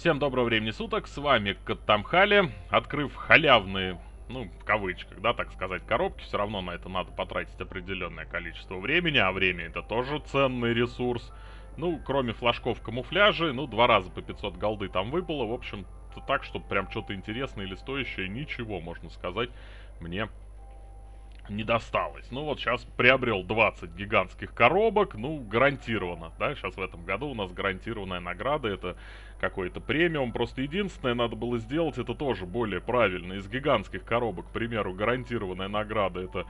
Всем доброго времени суток, с вами Каттамхали. Открыв халявные, ну, в кавычках, да, так сказать, коробки, все равно на это надо потратить определенное количество времени, а время это тоже ценный ресурс. Ну, кроме флажков камуфляжи, ну, два раза по 500 голды там выпало, в общем, так, чтобы прям что-то интересное или стоящее, ничего, можно сказать, мне не досталось. Ну вот сейчас приобрел 20 гигантских коробок, ну гарантированно, да, сейчас в этом году у нас гарантированная награда, это какой-то премиум, просто единственное надо было сделать, это тоже более правильно, из гигантских коробок, к примеру, гарантированная награда это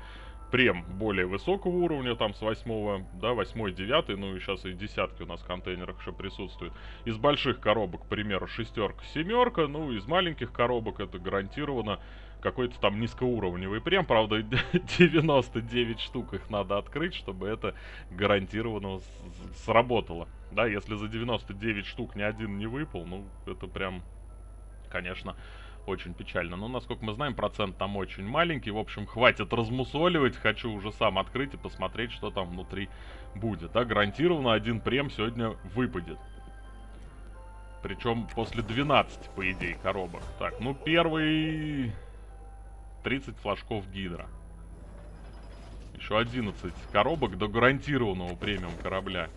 прем более высокого уровня, там с 8, да, 8, 9, ну и сейчас и десятки у нас в контейнерах еще присутствуют. Из больших коробок, к примеру, шестерка, семерка, ну из маленьких коробок это гарантированно какой-то там низкоуровневый прем. Правда, 99 штук их надо открыть, чтобы это гарантированно сработало. Да, если за 99 штук ни один не выпал, ну, это прям, конечно, очень печально. Но, насколько мы знаем, процент там очень маленький. В общем, хватит размусоливать. Хочу уже сам открыть и посмотреть, что там внутри будет. Да, гарантированно один прем сегодня выпадет. Причем после 12, по идее, коробок. Так, ну первый 30 флажков гидра. Еще 11 коробок до гарантированного премиум корабля.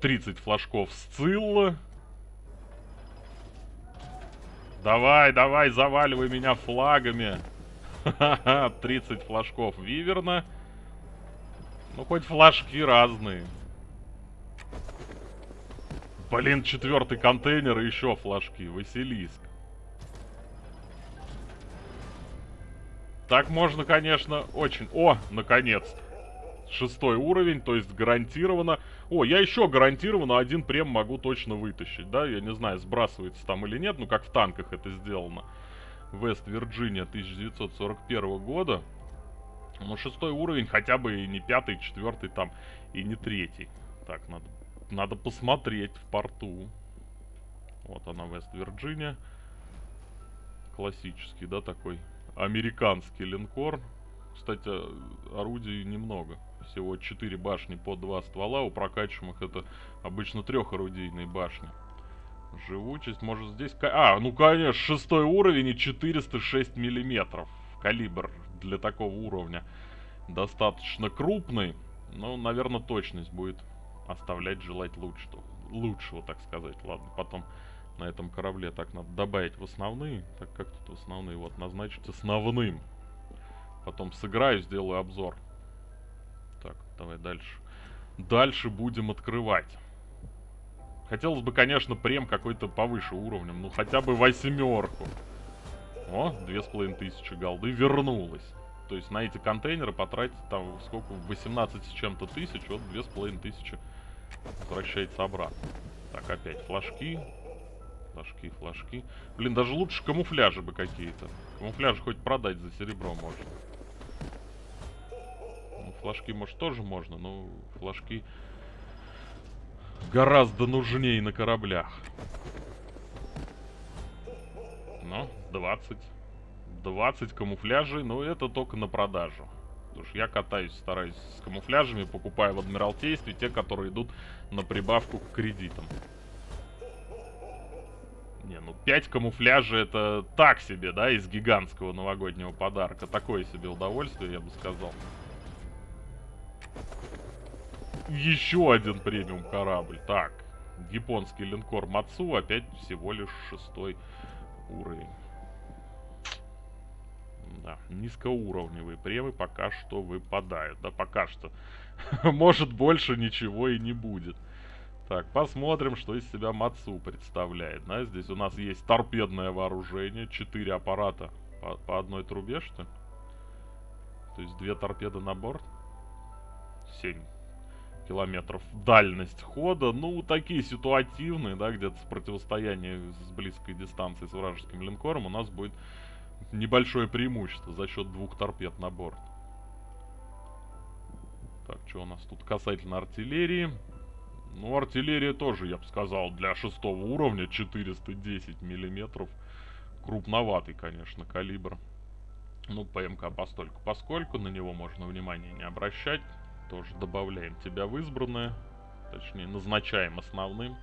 30 флажков Сцилла. Давай, давай, заваливай меня флагами. 30 флажков Виверна. Ну, хоть флажки разные. Блин, четвертый контейнер и еще флажки. Василиск. Так можно, конечно, очень... О, наконец-то. Шестой уровень, то есть гарантированно... О, я еще гарантированно один прем могу точно вытащить, да? Я не знаю, сбрасывается там или нет, ну как в танках это сделано. Вест-Вирджиния 1941 года. Ну, шестой уровень, хотя бы и не пятый, четвертый там, и не третий. Так, надо, надо посмотреть в порту. Вот она, Вест-Вирджиния. Классический, да, такой американский линкор. Кстати, орудий немного. Всего 4 башни по 2 ствола. У прокачиваемых это обычно трехорудийные башни. Живучесть, может здесь... А, ну конечно, шестой уровень и 406 миллиметров. Калибр для такого уровня достаточно крупный. Но, наверное, точность будет оставлять желать лучшего. Лучшего, так сказать. Ладно, потом на этом корабле. Так, надо добавить в основные. Так, как тут в основные? Вот, назначить основным. Потом сыграю, сделаю обзор. Так, давай дальше. Дальше будем открывать. Хотелось бы, конечно, прем какой-то повыше уровнем. Ну, хотя бы восьмерку. О, две с половиной тысячи голды вернулась. То есть на эти контейнеры потратить там сколько? 18 с чем-то тысяч. Вот две с половиной тысячи возвращается обратно. Так, опять флажки. Флажки, флажки. Блин, даже лучше камуфляжи бы какие-то. Камуфляжи хоть продать за серебро можно. Ну, флажки, может, тоже можно, но флажки гораздо нужнее на кораблях. Ну, 20. 20 камуфляжей, но это только на продажу. Потому что я катаюсь, стараюсь с камуфляжами, покупаю в Адмиралтействе те, которые идут на прибавку к кредитам. Не, ну 5 камуфляжей это так себе, да, из гигантского новогоднего подарка. Такое себе удовольствие, я бы сказал. Еще один премиум корабль. Так, японский линкор Мацу опять всего лишь шестой уровень. Да, низкоуровневые премы пока что выпадают. Да, пока что. Может, больше ничего и не будет. Так, посмотрим, что из себя Мацу представляет. Да, здесь у нас есть торпедное вооружение. Четыре аппарата по, по одной трубе, что ли? То есть две торпеды на борт. 7 километров дальность хода. Ну, такие ситуативные, да, где-то с противостояния с близкой дистанции с вражеским линкором у нас будет небольшое преимущество за счет двух торпед на борт. Так, что у нас тут касательно артиллерии? Ну, артиллерия тоже, я бы сказал, для шестого уровня 410 миллиметров. Крупноватый, конечно, калибр. Ну, ПМК постольку поскольку, на него можно внимания не обращать. Тоже добавляем тебя в избранное. Точнее, назначаем основным.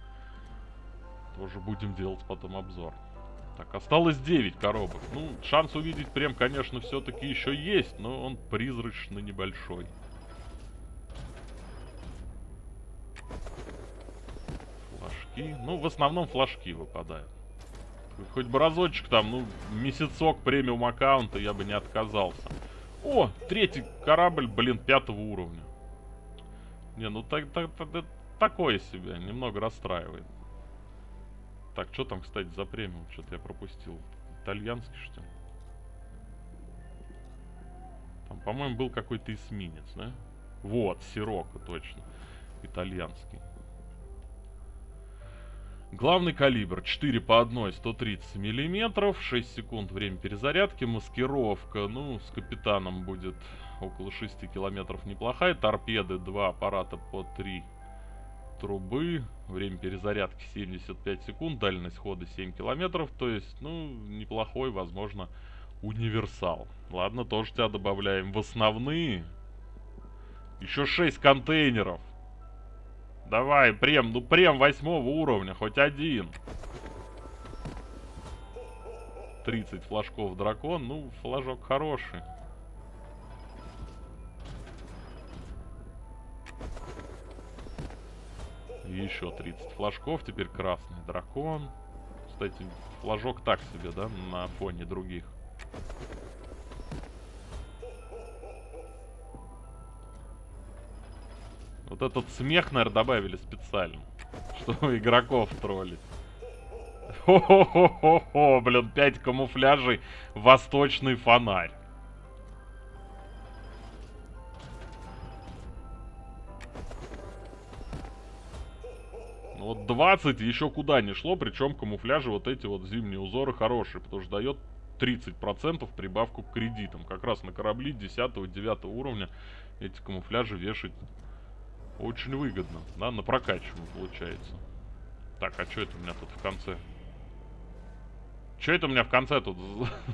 Тоже будем делать потом обзор. Так, осталось 9 коробок. Ну, шанс увидеть прям, конечно, все-таки еще есть, но он призрачно небольшой. Флажки. Ну, в основном флажки выпадают. Хоть бы разочек там, ну, месяцок премиум аккаунта я бы не отказался. О, третий корабль, блин, пятого уровня. Не, ну так, так, так, такое себе, немного расстраивает. Так, что там, кстати, за премиум? Что-то я пропустил. Итальянский, что ли? Там, по-моему, был какой-то эсминец, да? Вот, Сирока, точно. Итальянский. Главный калибр 4 по 1, 130 миллиметров, 6 секунд время перезарядки, маскировка, ну, с капитаном будет около 6 километров неплохая, торпеды 2 аппарата по 3 трубы, время перезарядки 75 секунд, дальность хода 7 километров, то есть, ну, неплохой, возможно, универсал. Ладно, тоже тебя добавляем в основные. Еще 6 контейнеров. Давай, прем, ну прем восьмого уровня, хоть один. 30 флажков дракон, ну, флажок хороший. еще 30 флажков, теперь красный дракон. Кстати, флажок так себе, да, на фоне других. Вот этот смех, наверное, добавили специально. Чтобы игроков троллить. Хо-хо-хо-хо-хо, блин, 5 камуфляжей, восточный фонарь. Ну вот 20 еще куда не шло, причем камуфляжи вот эти вот зимние узоры хорошие, потому что дает 30% прибавку к кредитам. Как раз на корабли 10-9 уровня эти камуфляжи вешать очень выгодно, да, на прокачиваем получается. Так, а что это у меня тут в конце? Что это у меня в конце тут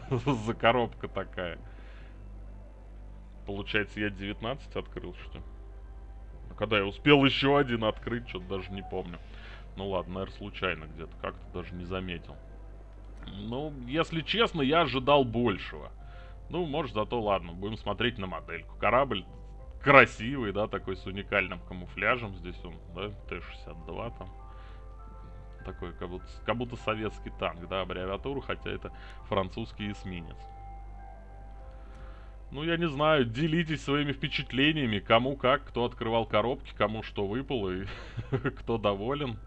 за коробка такая? Получается, я 19 открыл, что ли? А когда я успел еще один открыть, что-то даже не помню. Ну ладно, наверное, случайно где-то, как-то даже не заметил. Ну, если честно, я ожидал большего. Ну, может, зато ладно, будем смотреть на модельку. Корабль красивый, да, такой с уникальным камуфляжем. Здесь он, да, Т-62 там. Такой, как будто, как будто советский танк, да, аббревиатуру, хотя это французский эсминец. Ну, я не знаю, делитесь своими впечатлениями, кому как, кто открывал коробки, кому что выпало и кто доволен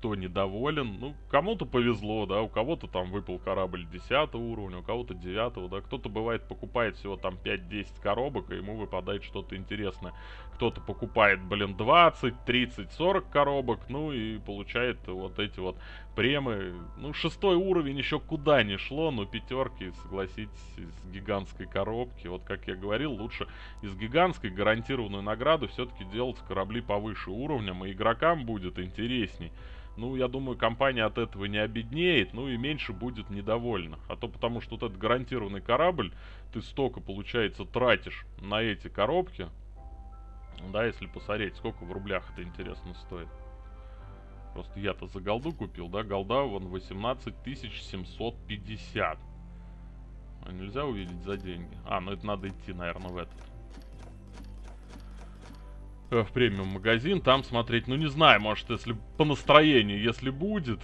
кто недоволен. Ну, кому-то повезло, да, у кого-то там выпал корабль 10 уровня, у кого-то 9, да. Кто-то бывает покупает всего там 5-10 коробок, и ему выпадает что-то интересное. Кто-то покупает, блин, 20, 30, 40 коробок, ну и получает вот эти вот премы. Ну, шестой уровень еще куда не шло, но пятерки, согласитесь, из гигантской коробки. Вот как я говорил, лучше из гигантской гарантированную награду все-таки делать корабли повыше уровнем, и игрокам будет интересней ну, я думаю, компания от этого не обеднеет, ну и меньше будет недовольна. А то потому что вот этот гарантированный корабль, ты столько, получается, тратишь на эти коробки. Да, если посмотреть, сколько в рублях это интересно стоит. Просто я-то за голду купил, да, голда вон 18 750. А нельзя увидеть за деньги? А, ну это надо идти, наверное, в этот. Э, в премиум магазин, там смотреть, ну не знаю, может, если по настроению, если будет,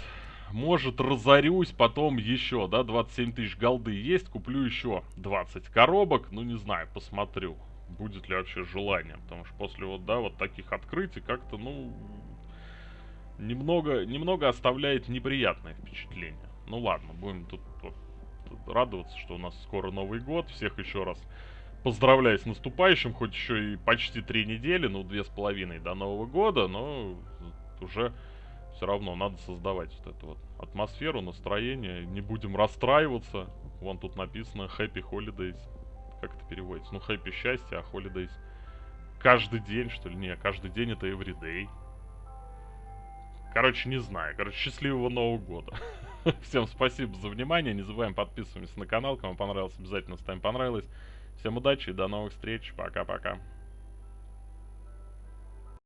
может, разорюсь потом еще, да, 27 тысяч голды есть, куплю еще 20 коробок, ну не знаю, посмотрю, будет ли вообще желание, потому что после вот, да, вот таких открытий как-то, ну, немного, немного оставляет неприятное впечатление. Ну ладно, будем тут, тут, тут радоваться, что у нас скоро Новый год, всех еще раз поздравляю с наступающим, хоть еще и почти три недели, ну, две с половиной до Нового года, но уже все равно надо создавать вот эту вот атмосферу, настроение, не будем расстраиваться. Вон тут написано Happy Holidays. Как это переводится? Ну, Happy счастье, а Holidays каждый день, что ли? Не, каждый день это everyday. Короче, не знаю. Короче, счастливого Нового года. Всем спасибо за внимание. Не забываем подписываться на канал. Кому понравилось, обязательно ставим понравилось. Всем удачи и до новых встреч. Пока-пока.